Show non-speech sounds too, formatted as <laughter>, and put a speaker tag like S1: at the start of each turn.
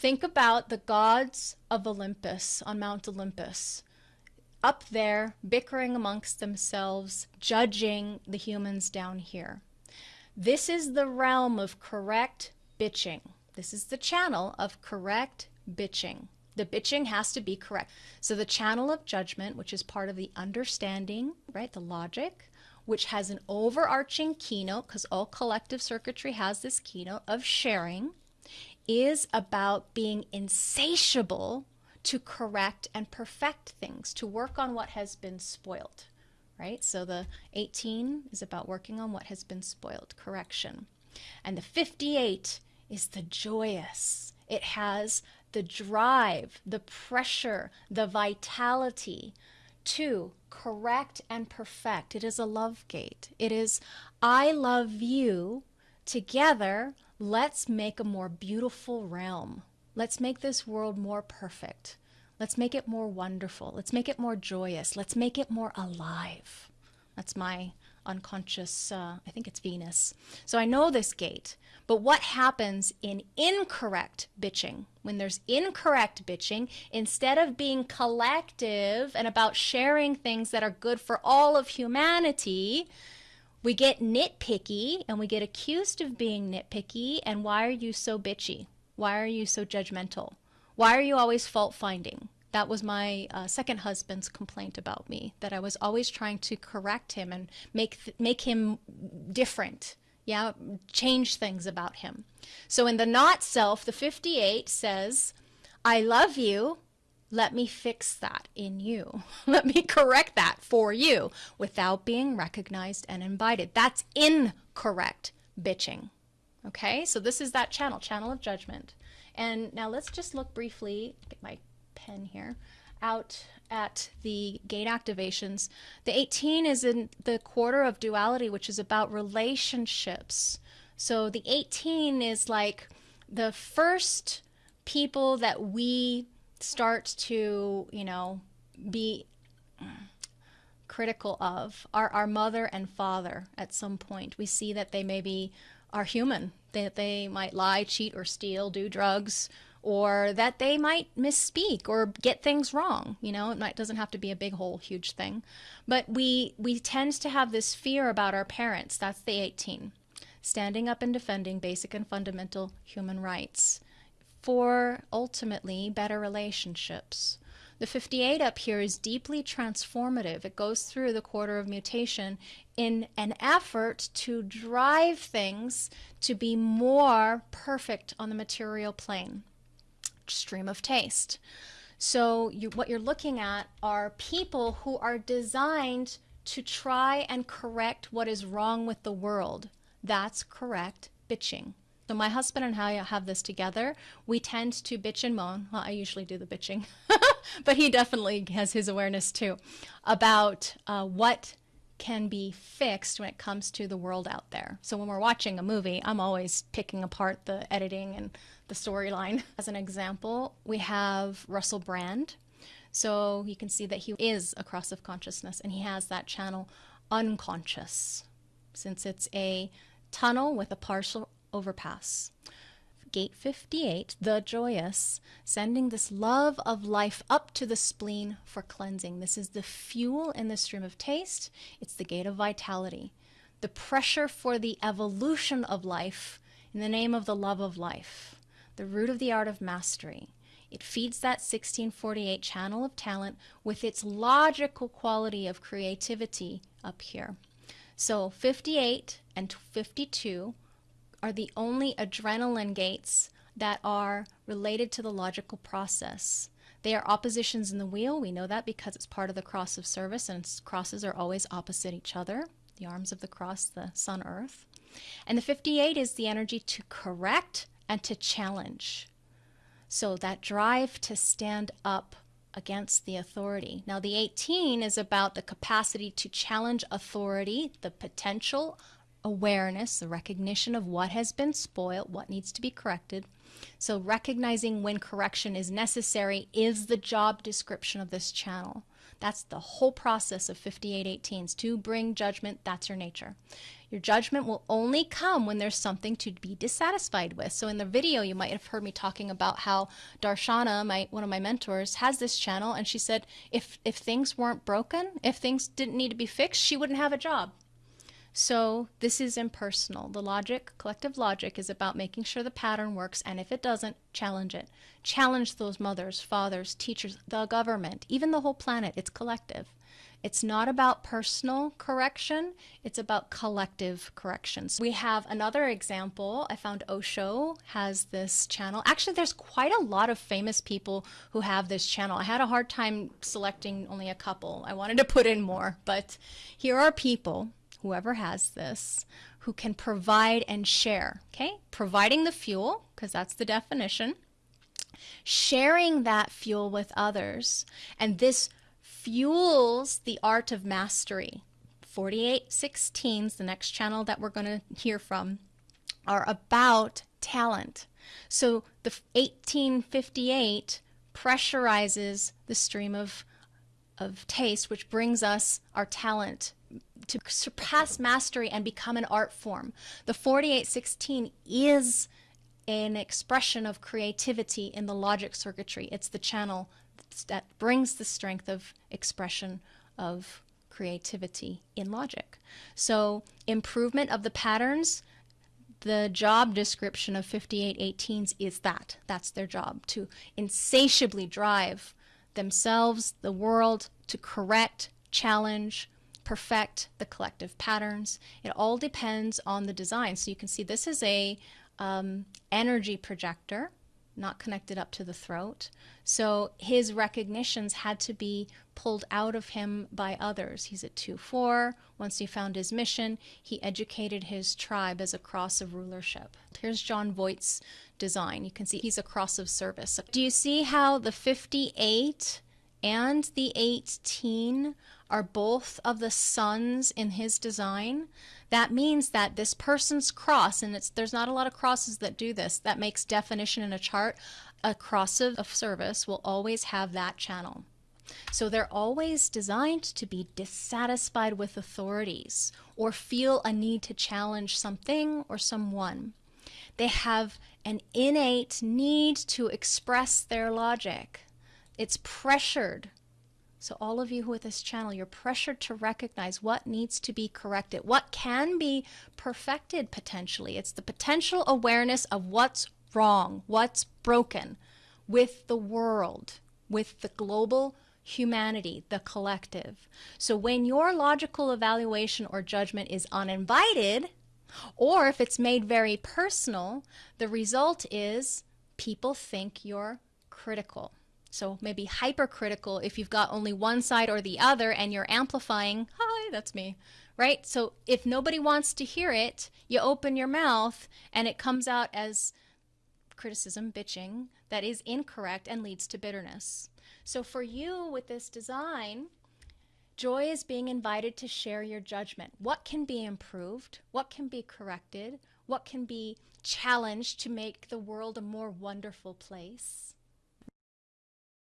S1: think about the gods of Olympus on Mount Olympus up there bickering amongst themselves, judging the humans down here. This is the realm of correct bitching. This is the channel of correct bitching. The bitching has to be correct. So the channel of judgment, which is part of the understanding, right, the logic, which has an overarching keynote, because all collective circuitry has this keynote of sharing, is about being insatiable to correct and perfect things, to work on what has been spoiled, right? So the 18 is about working on what has been spoiled, correction. And the 58 is the joyous. It has the drive, the pressure, the vitality to correct and perfect. It is a love gate. It is, I love you. Together, let's make a more beautiful realm. Let's make this world more perfect. Let's make it more wonderful. Let's make it more joyous. Let's make it more alive. That's my unconscious, uh, I think it's Venus. So I know this gate. But what happens in incorrect bitching? When there's incorrect bitching, instead of being collective and about sharing things that are good for all of humanity, we get nitpicky and we get accused of being nitpicky. And why are you so bitchy? Why are you so judgmental? Why are you always fault finding? That was my uh, second husband's complaint about me, that I was always trying to correct him and make, make him different. Yeah, change things about him. So in the not self, the 58 says, I love you. Let me fix that in you. <laughs> Let me correct that for you without being recognized and invited. That's incorrect bitching. Okay, so this is that channel, channel of judgment. And now let's just look briefly, get my pen here, out at the gate activations. The 18 is in the quarter of duality, which is about relationships. So the 18 is like the first people that we start to, you know, be critical of are our mother and father at some point. We see that they maybe are human, that they might lie, cheat, or steal, do drugs, or that they might misspeak or get things wrong. You know, it might, doesn't have to be a big whole huge thing. But we, we tend to have this fear about our parents. That's the 18. Standing up and defending basic and fundamental human rights for ultimately better relationships. The 58 up here is deeply transformative. It goes through the quarter of mutation in an effort to drive things to be more perfect on the material plane. Stream of taste. So you, what you're looking at are people who are designed to try and correct what is wrong with the world. That's correct bitching. So my husband and I have this together. We tend to bitch and moan. Well, I usually do the bitching, <laughs> but he definitely has his awareness too about uh, what can be fixed when it comes to the world out there. So when we're watching a movie, I'm always picking apart the editing and the storyline. <laughs> As an example, we have Russell Brand. So you can see that he is a cross of consciousness and he has that channel unconscious since it's a tunnel with a partial overpass. Gate 58, the joyous, sending this love of life up to the spleen for cleansing. This is the fuel in the stream of taste. It's the gate of vitality. The pressure for the evolution of life in the name of the love of life. The root of the art of mastery. It feeds that 1648 channel of talent with its logical quality of creativity up here. So 58 and 52 are the only adrenaline gates that are related to the logical process. They are oppositions in the wheel. We know that because it's part of the cross of service, and crosses are always opposite each other the arms of the cross, the sun, earth. And the 58 is the energy to correct and to challenge. So that drive to stand up against the authority. Now, the 18 is about the capacity to challenge authority, the potential awareness, the recognition of what has been spoiled, what needs to be corrected. So recognizing when correction is necessary is the job description of this channel. That's the whole process of 5818s. To bring judgment, that's your nature. Your judgment will only come when there's something to be dissatisfied with. So in the video, you might have heard me talking about how Darshana, my one of my mentors, has this channel, and she said if if things weren't broken, if things didn't need to be fixed, she wouldn't have a job. So this is impersonal. The logic, collective logic, is about making sure the pattern works, and if it doesn't, challenge it. Challenge those mothers, fathers, teachers, the government, even the whole planet. It's collective. It's not about personal correction, it's about collective corrections. We have another example. I found Osho has this channel. Actually, there's quite a lot of famous people who have this channel. I had a hard time selecting only a couple. I wanted to put in more, but here are people whoever has this, who can provide and share. Okay, providing the fuel, because that's the definition, sharing that fuel with others, and this fuels the art of mastery. 4816s, the next channel that we're going to hear from, are about talent. So the 1858 pressurizes the stream of of taste, which brings us our talent to surpass mastery and become an art form. The 4816 is an expression of creativity in the logic circuitry. It's the channel that brings the strength of expression of creativity in logic. So improvement of the patterns, the job description of 5818s is that. That's their job, to insatiably drive themselves, the world, to correct, challenge, perfect the collective patterns. It all depends on the design. So you can see this is a um, energy projector, not connected up to the throat. So his recognitions had to be pulled out of him by others. He's at 2-4. Once he found his mission, he educated his tribe as a cross of rulership. Here's Jon Voight's design. You can see he's a cross of service. Do you see how the 58 and the 18 are both of the suns in his design, that means that this person's cross, and it's there's not a lot of crosses that do this, that makes definition in a chart, a cross of, of service will always have that channel. So they're always designed to be dissatisfied with authorities or feel a need to challenge something or someone. They have an innate need to express their logic. It's pressured so all of you with this channel, you're pressured to recognize what needs to be corrected, what can be perfected potentially. It's the potential awareness of what's wrong, what's broken with the world, with the global humanity, the collective. So when your logical evaluation or judgment is uninvited, or if it's made very personal, the result is people think you're critical. So maybe hypercritical if you've got only one side or the other and you're amplifying, hi, that's me, right? So if nobody wants to hear it, you open your mouth and it comes out as criticism, bitching, that is incorrect and leads to bitterness. So for you with this design, joy is being invited to share your judgment. What can be improved? What can be corrected? What can be challenged to make the world a more wonderful place?